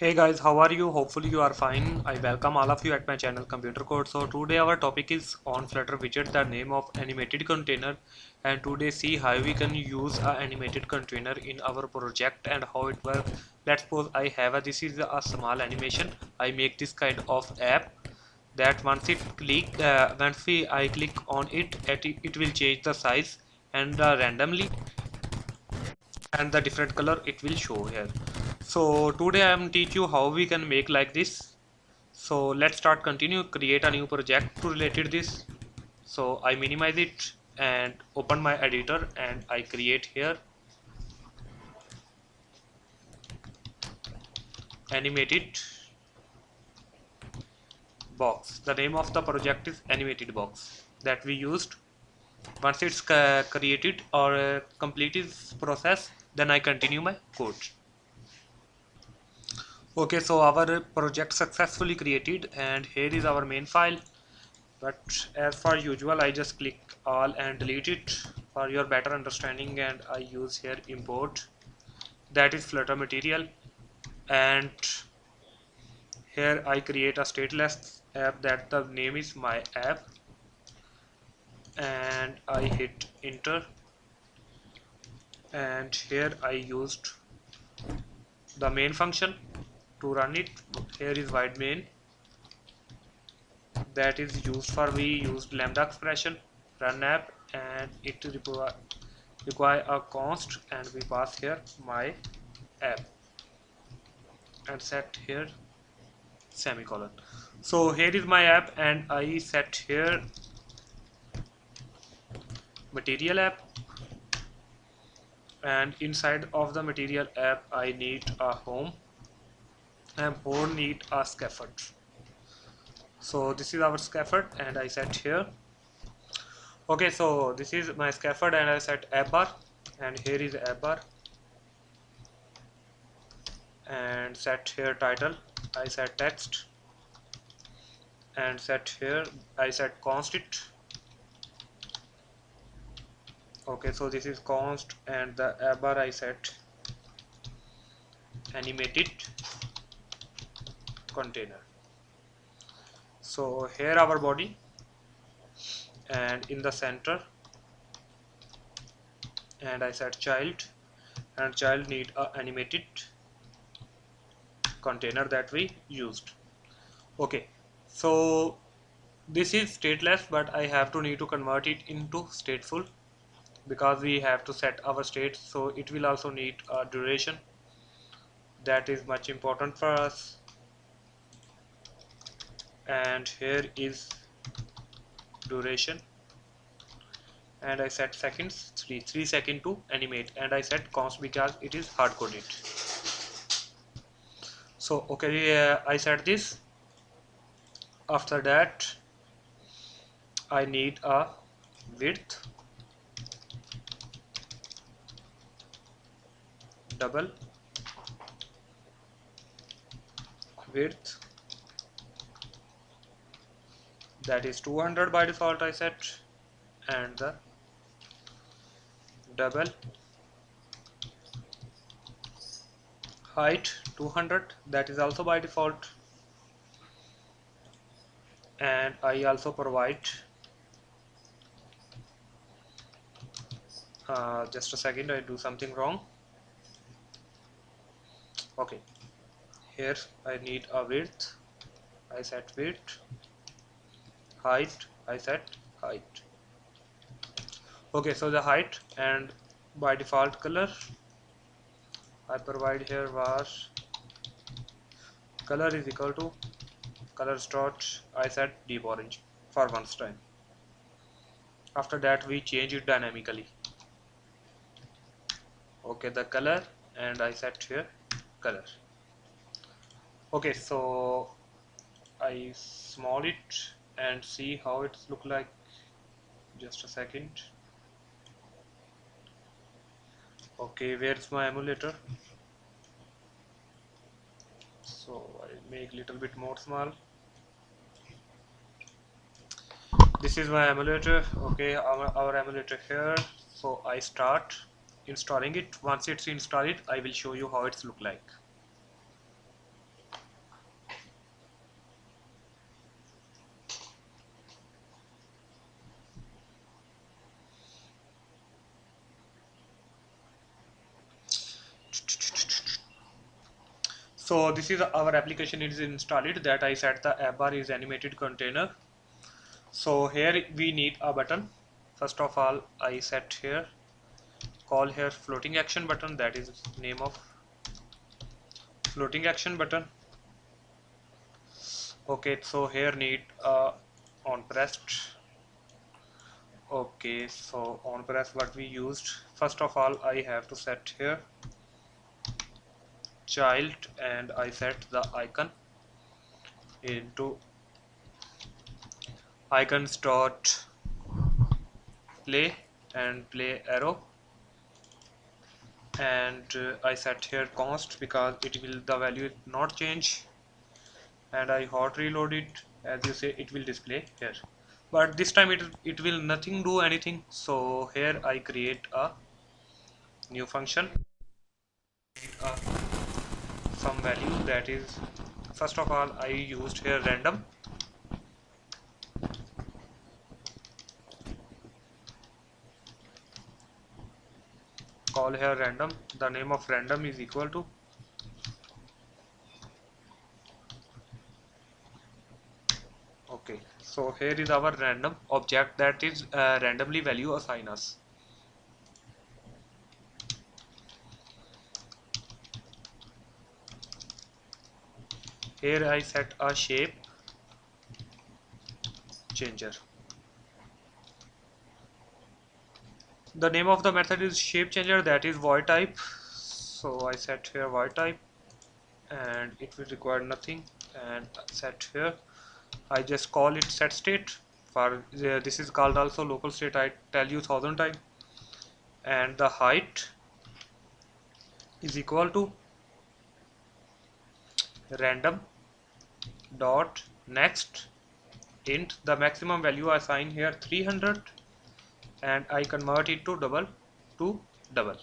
Hey guys, how are you? Hopefully you are fine. I welcome all of you at my channel Computer Code. So today our topic is on Flutter widget, the name of animated container and today see how we can use a animated container in our project and how it works. Let's suppose I have a, this is a small animation. I make this kind of app that once it click, uh, once we, I click on it, it, it will change the size and uh, randomly and the different color it will show here so today i am teach you how we can make like this. So let's start continue create a new project to related this. So i minimize it and open my editor and i create here. Animated box. The name of the project is animated box that we used. Once it's created or uh, complete its process then I continue my code okay so our project successfully created and here is our main file. But as for usual I just click all and delete it for your better understanding and I use here import. That is flutter material. And here I create a stateless app that the name is my app. And I hit enter. And here I used the main function to run it. Here is void main. That is used for we used lambda expression run app and it require a const and we pass here my app. And set here semicolon. So here is my app and I set here material app. And inside of the material app I need a home and home need a scaffold. So this is our scaffold and I set here. Okay so this is my scaffold and I set app bar and here is app bar. And set here title I set text. And set here I set constant. Okay so this is const and the bar I set animated container. So here our body and in the center and I set child and child need a animated container that we used. Okay so this is stateless but I have to need to convert it into stateful because we have to set our state so it will also need a duration. That is much important for us and here is duration. And I set seconds 3 3 second to animate. And I set const because it is hard coded. So okay uh, I set this. After that I need a width. Double. Width that is 200 by default I set and the double height 200 that is also by default. And I also provide uh, just a second I do something wrong. Okay. Here I need a width. I set width height I set height. Okay so the height and by default color I provide here was color is equal to color dot I set deep orange for once time. After that we change it dynamically. Okay the color and I set here color. Okay so I small it and see how it's look like. Just a second. Okay where's my emulator? So I make little bit more small. This is my emulator. Okay our, our emulator here. So I start installing it. Once it's installed I will show you how it's look like so this is our application it is installed that I set the app bar is animated container. So here we need a button. First of all I set here call here floating action button that is name of floating action button. Okay so here need uh, on pressed okay so on press what we used. First of all I have to set here child and I set the icon into icons dot play and play arrow. And uh, I set here const because it will the value not change. And I hot reload it. As you say it will display here. But this time it, it will nothing do anything. So here I create a new function some value that is first of all I used here random. Call here random. The name of random is equal to okay. So here is our random object that is uh, randomly value assign us here I set a shape. Changer. The name of the method is shape changer that is void type. So I set here void type and it will require nothing and set here. I just call it set state. For uh, this is called also local state. I tell you thousand times. And the height is equal to random dot next int. The maximum value I assign here 300 and I convert it to double to double.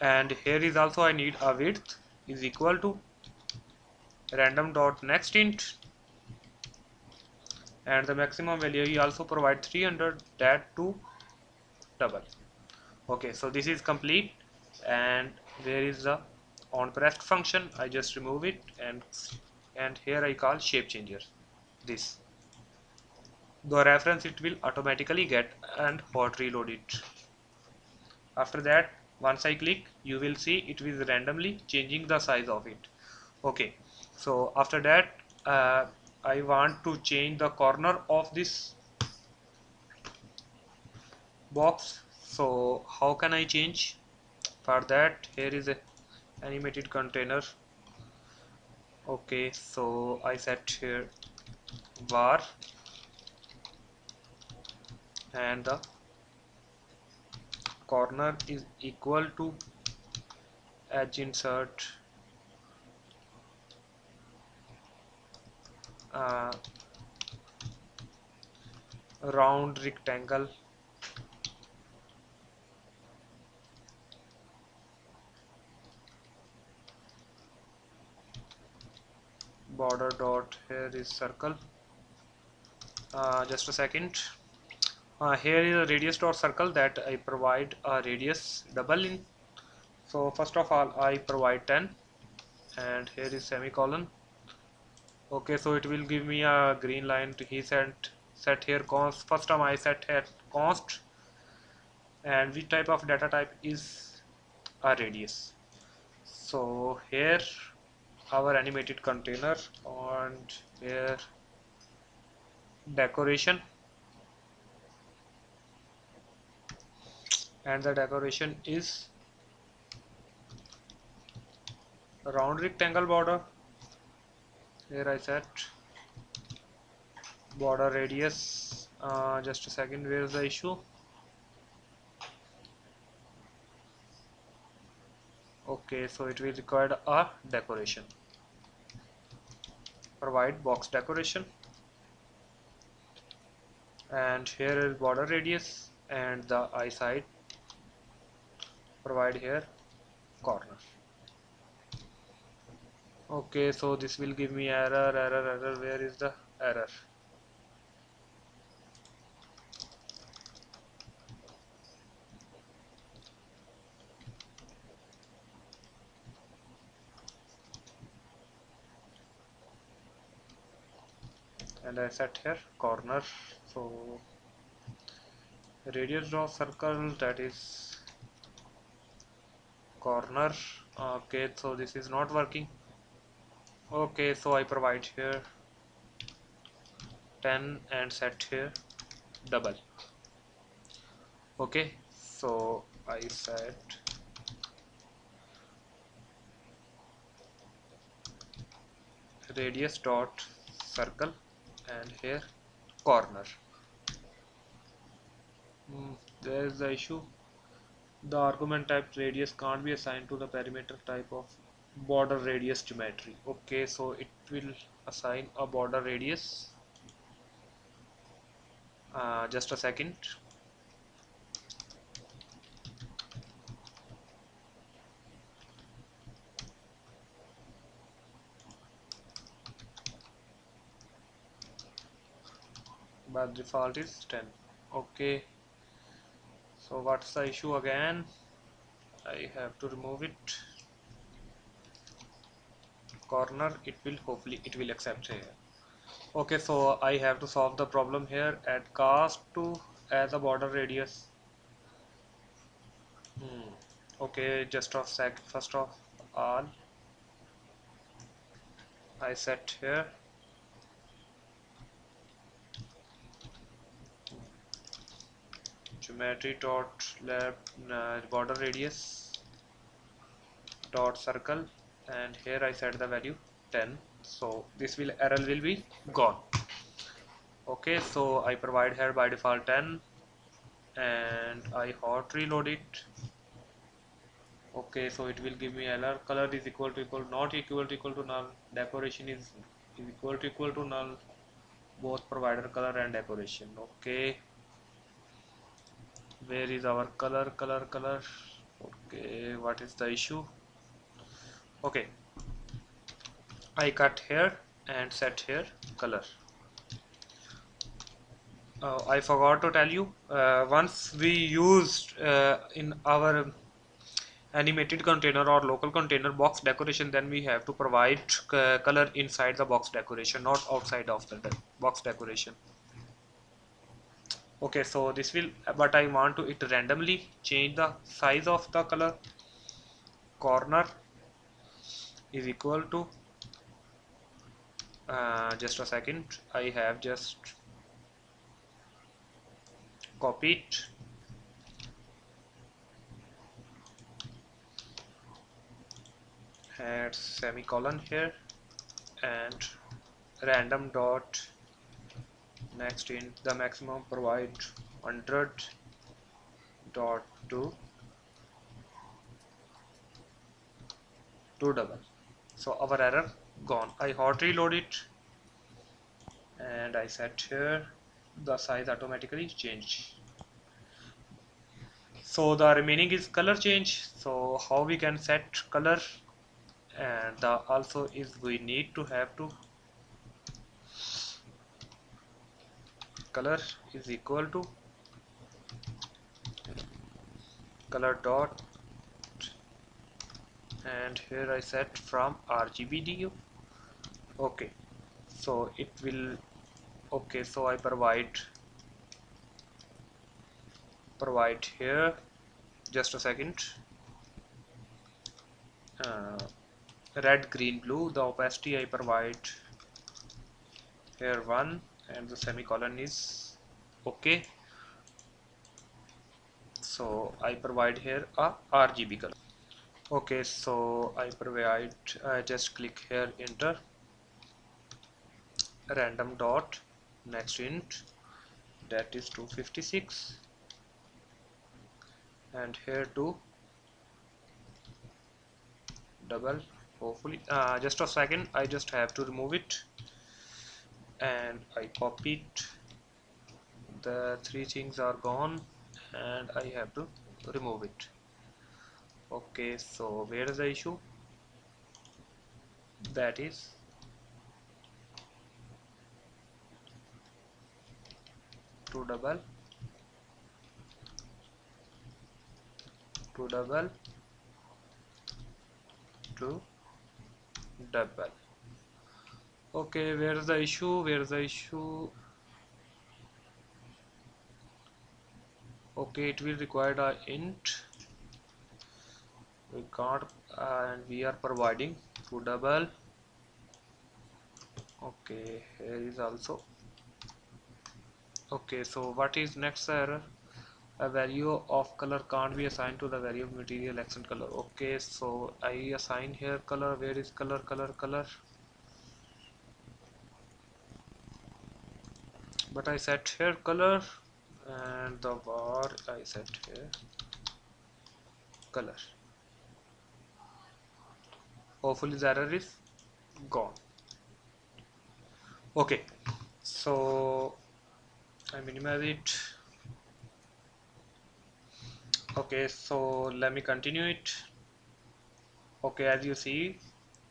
And here is also I need a width is equal to random dot next int. And the maximum value you also provide 300 that to double. Okay so this is complete and there is the on pressed function I just remove it and and here I call shape changer. This. The reference it will automatically get and hot reload it. After that once I click you will see it is randomly changing the size of it. Okay. So after that uh, I want to change the corner of this box. So how can I change? For that here is a animated container. Okay so I set here var and the corner is equal to edge insets uh, round rectangle border dot here is circle. Uh, just a second. Uh, here is a radius dot circle that I provide a radius double in. So first of all I provide 10 and here is semicolon. Okay so it will give me a green line to he set set here const first time I set here const. And which type of data type is a radius? So here our animated container and here decoration. And the decoration is round rectangle border. Here I set border radius. Uh, just a second where is the issue okay so it will require a decoration. Provide box decoration. And here is border radius and the eye side provide here corner. Okay so this will give me error error error. Where is the error and I set here corner. So radius draw circle that is corner. Okay so this is not working. Okay so I provide here 10 and set here double. Okay so I set radius dot circle and here corner. Mm, there is the issue. The argument type radius can't be assigned to the parameter type of border radius geometry. Okay so it will assign a border radius. Uh, just a second default is 10 okay. So what's the issue again? I have to remove it. Corner it will hopefully it will accept here. Okay so I have to solve the problem here. Add cast to as a border radius. Hmm. okay just of sec first of all I set here geometry dot left uh, border radius dot circle and here I set the value 10 so this will error will be gone. Okay so I provide here by default 10 and I hot reload it. Okay so it will give me error. Color is equal to equal not equal to equal to null. Decoration is, is equal to equal to null. Both provider color and decoration. Okay where is our color color color? Okay what is the issue? Okay. I cut here and set here color. Uh, I forgot to tell you uh, once we used uh, in our animated container or local container box decoration then we have to provide uh, color inside the box decoration not outside of the box decoration okay so this will but I want to it randomly change the size of the color. Corner is equal to uh, just a second. I have just copied. Add semicolon here and random dot next int the maximum provide 100 dot to to double. So our error gone. I hot reload it and I set here the size automatically change so the remaining is color change. So how we can set color and the also is we need to have to color is equal to color dot and here I set from RGBO okay so it will okay so I provide provide here just a second. Uh, red green blue the opacity I provide here one and the semicolon is okay. So I provide here a RGB color. Okay so I provide I just click here enter. Random dot next int. That is 256 and here to double hopefully uh, just a second. I just have to remove it and I copied the three things are gone and I have to remove it. Okay so where is the issue? That is to double to double to double okay where's the issue where's the issue. Okay it will require a int. We can't uh, and we are providing to double. Okay here is also. Okay so what is next error a value of color can't be assigned to the value of material accent color. Okay so I assign here color. Where is color color color but I set here color and the var I set here color. Hopefully the error is gone. Okay so I minimize it. Okay so let me continue it. Okay as you see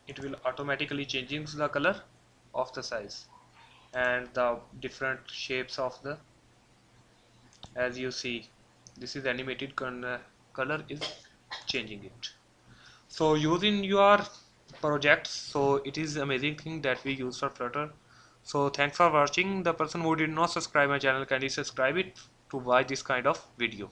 it will automatically changing the color of the size and the different shapes of the as you see this is animated uh, color is changing it. So using your projects so it is amazing thing that we use for flutter. So thanks for watching. The person who did not subscribe my channel kindly subscribe it to watch this kind of video